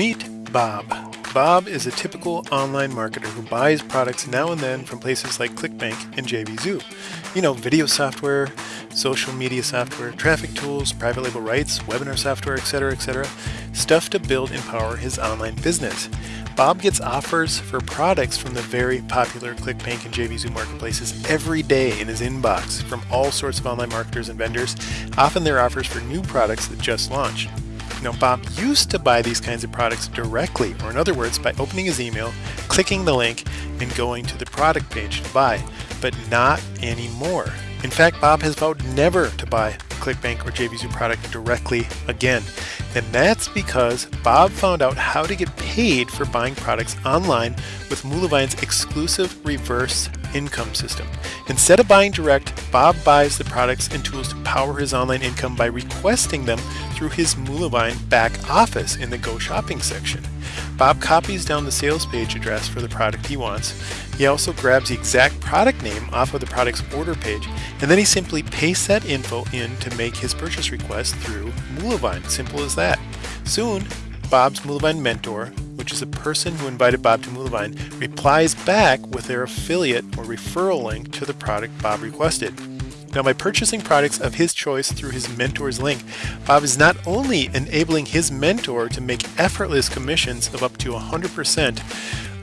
Meet Bob. Bob is a typical online marketer who buys products now and then from places like ClickBank and JVZoo. You know, video software, social media software, traffic tools, private label rights, webinar software, etc., etc. Stuff to build and power his online business. Bob gets offers for products from the very popular ClickBank and JVZoo marketplaces every day in his inbox from all sorts of online marketers and vendors. Often they're offers for new products that just launched. Now, Bob used to buy these kinds of products directly, or in other words, by opening his email, clicking the link, and going to the product page to buy, but not anymore. In fact, Bob has vowed never to buy ClickBank or JVZoo product directly again. And that's because Bob found out how to get paid for buying products online with Moolavine's exclusive reverse income system. Instead of buying direct, Bob buys the products and tools to power his online income by requesting them through his Moolavine back office in the Go Shopping section. Bob copies down the sales page address for the product he wants. He also grabs the exact product name off of the product's order page, and then he simply pastes that info in to make his purchase request through Moolavine. Simple as that. Soon, Bob's Moolavine mentor, which is a person who invited Bob to Moolavine, replies back with their affiliate or referral link to the product Bob requested. Now, by purchasing products of his choice through his mentor's link, Bob is not only enabling his mentor to make effortless commissions of up to 100%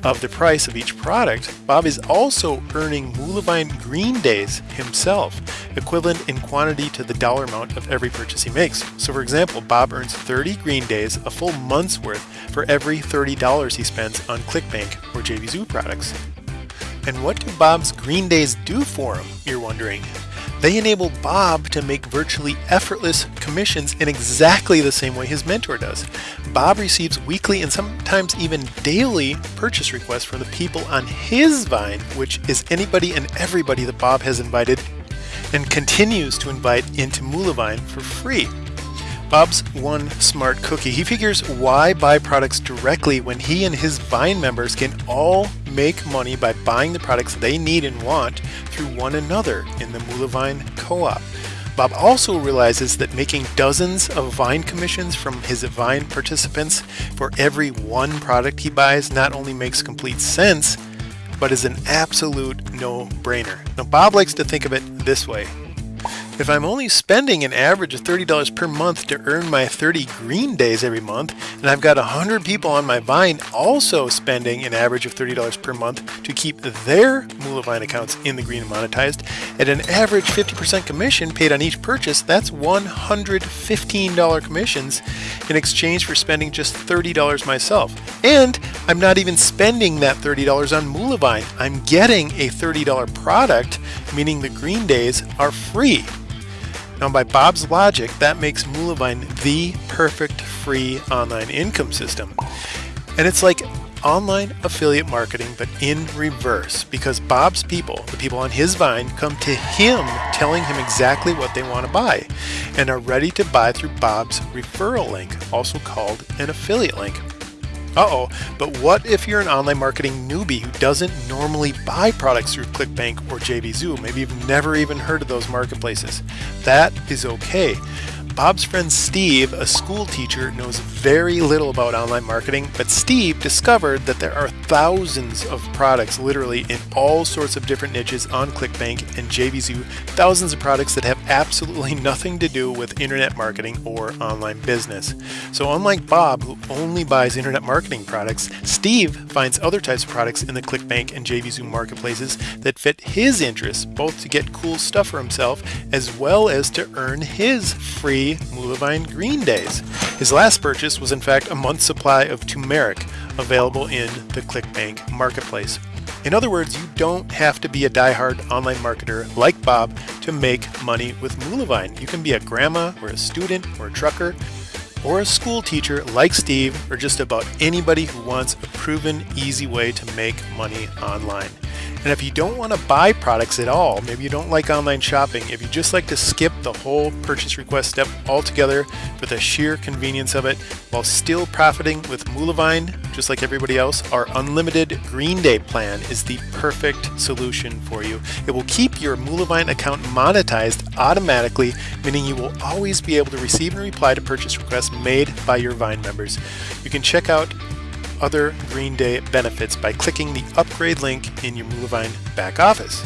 of the price of each product, Bob is also earning Moolavine Green Days himself, equivalent in quantity to the dollar amount of every purchase he makes. So for example, Bob earns 30 Green Days, a full month's worth, for every $30 he spends on ClickBank or JVZoo products. And what do Bob's Green Days do for him, you're wondering? They enable Bob to make virtually effortless commissions in exactly the same way his mentor does. Bob receives weekly and sometimes even daily purchase requests from the people on his Vine, which is anybody and everybody that Bob has invited and continues to invite into Moolavine for free. Bob's one smart cookie. He figures why buy products directly when he and his Vine members can all make money by buying the products they need and want through one another in the Moolavine co-op. Bob also realizes that making dozens of Vine commissions from his Vine participants for every one product he buys not only makes complete sense, but is an absolute no-brainer. Now Bob likes to think of it this way. If I'm only spending an average of $30 per month to earn my 30 green days every month, and I've got 100 people on my Vine also spending an average of $30 per month to keep their Moolavine accounts in the green and monetized, at an average 50% commission paid on each purchase, that's $115 commissions in exchange for spending just $30 myself. And I'm not even spending that $30 on Moolavine. I'm getting a $30 product, meaning the green days are free. Now by Bob's logic, that makes Moolavine the perfect free online income system. And it's like online affiliate marketing, but in reverse, because Bob's people, the people on his Vine, come to him telling him exactly what they want to buy and are ready to buy through Bob's referral link, also called an affiliate link. Uh-oh, but what if you're an online marketing newbie who doesn't normally buy products through ClickBank or JVZoo? Maybe you've never even heard of those marketplaces. That is okay. Bob's friend Steve, a school teacher, knows very little about online marketing, but Steve discovered that there are thousands of products literally in all sorts of different niches on ClickBank and JVZoo, thousands of products that have absolutely nothing to do with internet marketing or online business. So unlike Bob, who only buys internet marketing products, Steve finds other types of products in the ClickBank and JVZoo marketplaces that fit his interests, both to get cool stuff for himself as well as to earn his free Moolavine Green Days. His last purchase was in fact a month's supply of turmeric available in the ClickBank marketplace. In other words, you don't have to be a die-hard online marketer like Bob to make money with Moolavine. You can be a grandma or a student or a trucker or a school teacher like Steve or just about anybody who wants a proven easy way to make money online. And if you don't want to buy products at all, maybe you don't like online shopping, if you just like to skip the whole purchase request step altogether for the sheer convenience of it while still profiting with Moolavine, just like everybody else, our unlimited Green Day plan is the perfect solution for you. It will keep your Moolavine account monetized automatically, meaning you will always be able to receive and reply to purchase requests made by your Vine members. You can check out other Green Day benefits by clicking the upgrade link in your Moolavine back office.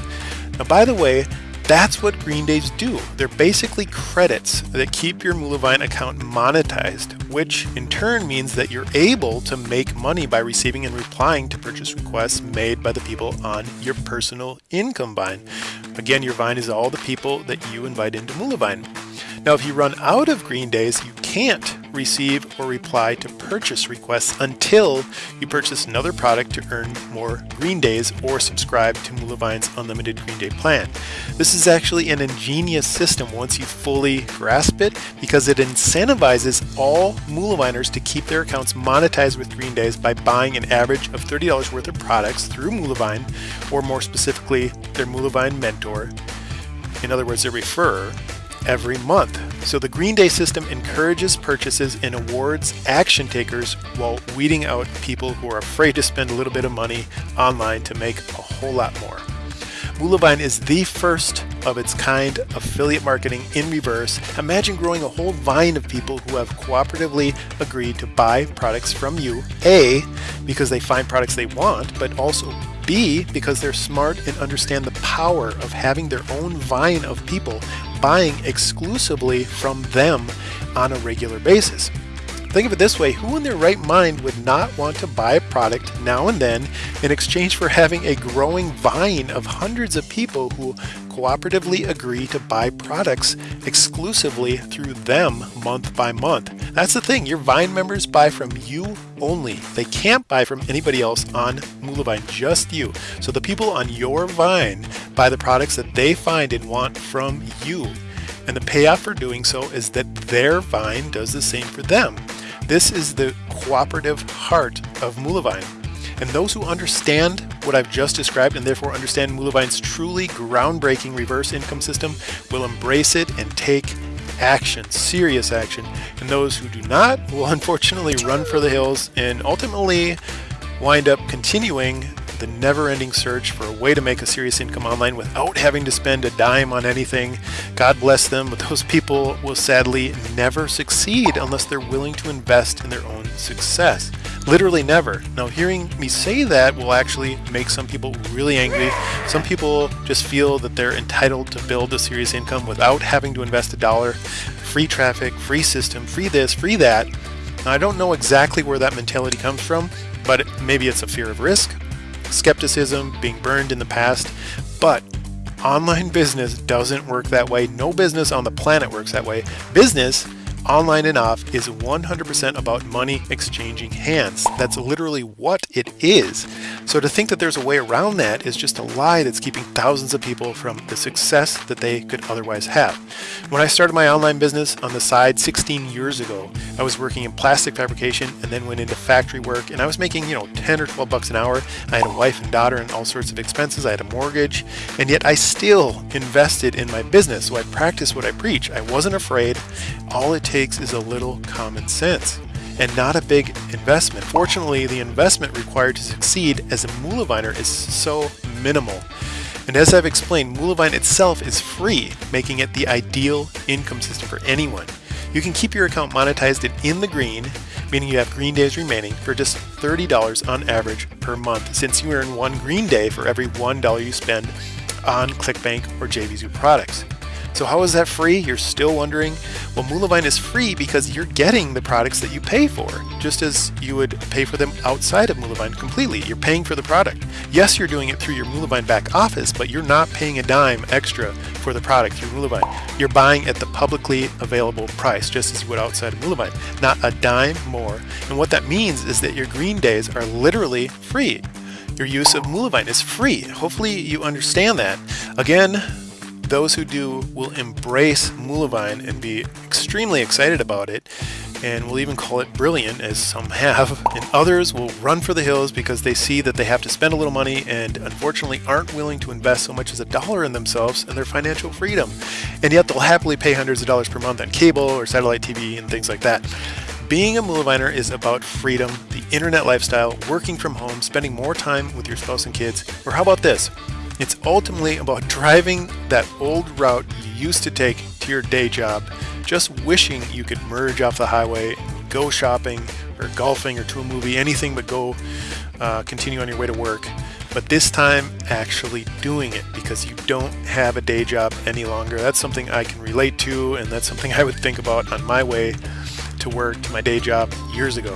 Now, by the way, that's what Green Days do. They're basically credits that keep your Moolavine account monetized, which in turn means that you're able to make money by receiving and replying to purchase requests made by the people on your personal income vine. Again, your vine is all the people that you invite into Moolavine. Now, if you run out of Green Days, you can't receive or reply to purchase requests until you purchase another product to earn more Green Days or subscribe to Moolavine's Unlimited Green Day plan. This is actually an ingenious system once you fully grasp it because it incentivizes all Moolaviners to keep their accounts monetized with Green Days by buying an average of $30 worth of products through Moolavine, or more specifically, their Moolavine mentor. In other words, their referrer every month. So the Green Day system encourages purchases and awards action takers while weeding out people who are afraid to spend a little bit of money online to make a whole lot more. Moolavine is the first of its kind affiliate marketing in reverse. Imagine growing a whole vine of people who have cooperatively agreed to buy products from you, A, because they find products they want, but also B, because they're smart and understand the power of having their own vine of people buying exclusively from them on a regular basis. Think of it this way, who in their right mind would not want to buy a product now and then in exchange for having a growing vine of hundreds of people who cooperatively agree to buy products exclusively through them month by month? That's the thing, your Vine members buy from you only. They can't buy from anybody else on Moolavine, just you. So the people on your Vine buy the products that they find and want from you. And the payoff for doing so is that their Vine does the same for them. This is the cooperative heart of Moolavine. And those who understand what I've just described and therefore understand Moolavine's truly groundbreaking reverse income system will embrace it and take action, serious action. And those who do not will unfortunately run for the hills and ultimately wind up continuing the never-ending search for a way to make a serious income online without having to spend a dime on anything. God bless them, but those people will sadly never succeed unless they're willing to invest in their own success. Literally never. Now, hearing me say that will actually make some people really angry. Some people just feel that they're entitled to build a serious income without having to invest a dollar. Free traffic, free system, free this, free that. I don't know exactly where that mentality comes from, but maybe it's a fear of risk, skepticism, being burned in the past, but online business doesn't work that way. No business on the planet works that way. Business online and off is 100% about money exchanging hands. That's literally what it is. So to think that there's a way around that is just a lie that's keeping thousands of people from the success that they could otherwise have. When I started my online business on the side 16 years ago, I was working in plastic fabrication and then went into factory work and I was making, you know, 10 or 12 bucks an hour. I had a wife and daughter and all sorts of expenses. I had a mortgage and yet I still invested in my business. So I practiced what I preach. I wasn't afraid. All it takes is a little common sense and not a big investment. Fortunately, the investment required to succeed as a Moolaviner is so minimal. And as I've explained, Moolavine itself is free, making it the ideal income system for anyone. You can keep your account monetized and in the green, meaning you have green days remaining, for just $30 on average per month, since you earn one green day for every $1 you spend on ClickBank or JVZoo products. So how is that free? You're still wondering? Well, Moolavine is free because you're getting the products that you pay for, just as you would pay for them outside of Moolavine completely. You're paying for the product. Yes, you're doing it through your Moolavine back office, but you're not paying a dime extra for the product through Moolavine. You're buying at the publicly available price, just as you would outside of Moolavine. Not a dime more. And what that means is that your green days are literally free. Your use of Moolavine is free. Hopefully you understand that. Again, those who do will embrace Moolavine and be extremely excited about it. and will even call it brilliant, as some have, and others will run for the hills because they see that they have to spend a little money and unfortunately aren't willing to invest so much as a dollar in themselves and their financial freedom. And yet they'll happily pay hundreds of dollars per month on cable or satellite TV and things like that. Being a Moolaviner is about freedom, the internet lifestyle, working from home, spending more time with your spouse and kids, or how about this? It's ultimately about driving that old route you used to take to your day job just wishing you could merge off the highway, go shopping or golfing or to a movie, anything but go uh, continue on your way to work. But this time, actually doing it because you don't have a day job any longer. That's something I can relate to, and that's something I would think about on my way to work to my day job years ago.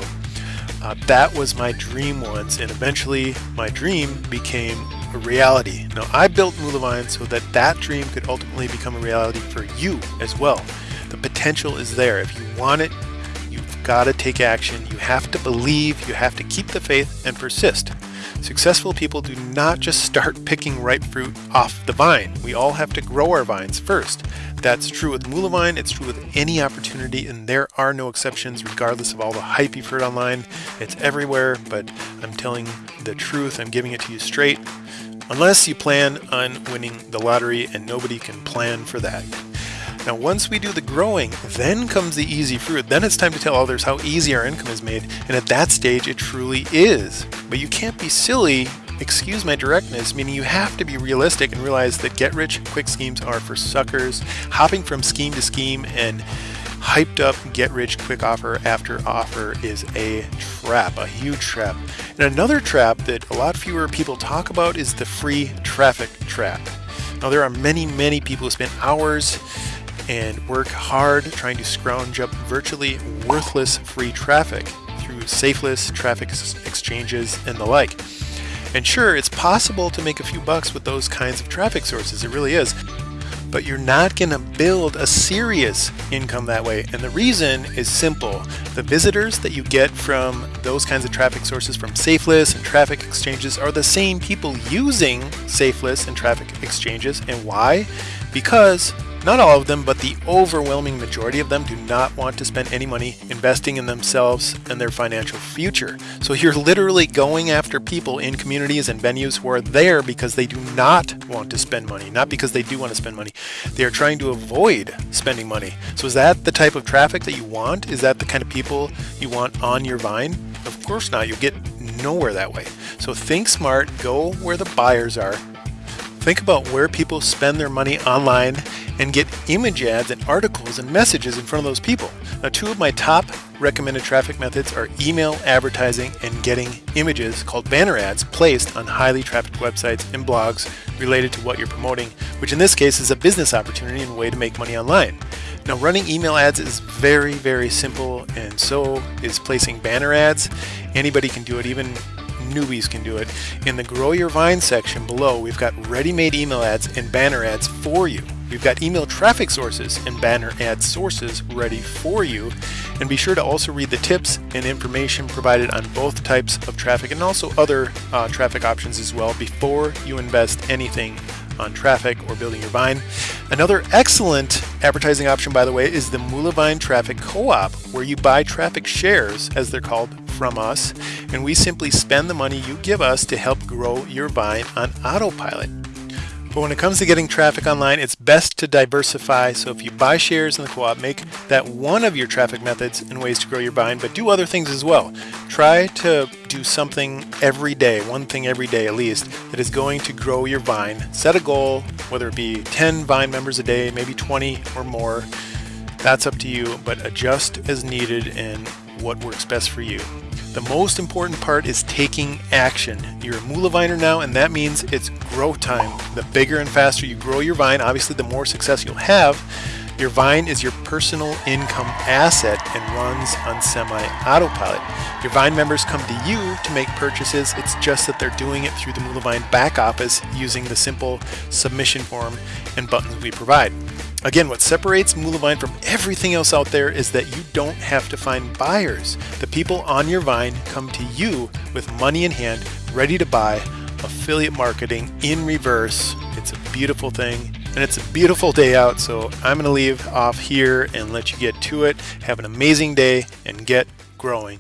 Uh, that was my dream once, and eventually my dream became a reality. Now, I built Moolavine so that that dream could ultimately become a reality for you as well. The potential is there. If you want it, you've got to take action. You have to believe, you have to keep the faith and persist. Successful people do not just start picking ripe fruit off the vine. We all have to grow our vines first. That's true with Moolavine, it's true with any opportunity, and there are no exceptions regardless of all the hype you've heard online. It's everywhere, but I'm telling the truth, I'm giving it to you straight. Unless you plan on winning the lottery, and nobody can plan for that. Now once we do the growing, then comes the easy fruit. Then it's time to tell others how easy our income is made, and at that stage it truly is. But you can't be silly excuse my directness, meaning you have to be realistic and realize that get rich quick schemes are for suckers. Hopping from scheme to scheme and hyped up get rich quick offer after offer is a trap, a huge trap. And another trap that a lot fewer people talk about is the free traffic trap. Now there are many, many people who spend hours and work hard trying to scrounge up virtually worthless free traffic through safelist traffic exchanges and the like. And sure, it's possible to make a few bucks with those kinds of traffic sources, it really is. But you're not going to build a serious income that way. And the reason is simple. The visitors that you get from those kinds of traffic sources from Safelist and traffic exchanges are the same people using Safelist and traffic exchanges. And why? Because not all of them, but the overwhelming majority of them do not want to spend any money investing in themselves and their financial future. So you're literally going after people in communities and venues who are there because they do not want to spend money, not because they do want to spend money. They are trying to avoid spending money. So is that the type of traffic that you want? Is that the kind of people you want on your vine? Of course not. You'll get nowhere that way. So think smart, go where the buyers are, Think about where people spend their money online and get image ads and articles and messages in front of those people. Now, two of my top recommended traffic methods are email advertising and getting images called banner ads placed on highly trafficked websites and blogs related to what you're promoting, which in this case is a business opportunity and way to make money online. Now, running email ads is very, very simple, and so is placing banner ads. Anybody can do it, even newbies can do it. In the Grow Your Vine section below, we've got ready-made email ads and banner ads for you. We've got email traffic sources and banner ad sources ready for you. And be sure to also read the tips and information provided on both types of traffic and also other uh, traffic options as well before you invest anything on traffic or building your vine. Another excellent advertising option, by the way, is the Moolavine Traffic Co-op, where you buy traffic shares, as they're called, from us, and we simply spend the money you give us to help grow your vine on autopilot. But when it comes to getting traffic online, it's best to diversify. So if you buy shares in the co-op, make that one of your traffic methods and ways to grow your vine, but do other things as well. Try to do something every day, one thing every day at least, that is going to grow your vine. Set a goal, whether it be 10 vine members a day, maybe 20 or more. That's up to you, but adjust as needed and what works best for you. The most important part is taking action. You're a Moolaviner now, and that means it's grow time. The bigger and faster you grow your vine, obviously the more success you'll have. Your vine is your personal income asset and runs on semi-autopilot. Your Vine members come to you to make purchases. It's just that they're doing it through the Moolavine back office using the simple submission form and buttons we provide. Again, what separates Moolavine from everything else out there is that you don't have to find buyers. The people on your vine come to you with money in hand, ready to buy, affiliate marketing in reverse. It's a beautiful thing And it's a beautiful day out, so I'm going to leave off here and let you get to it. Have an amazing day and get growing.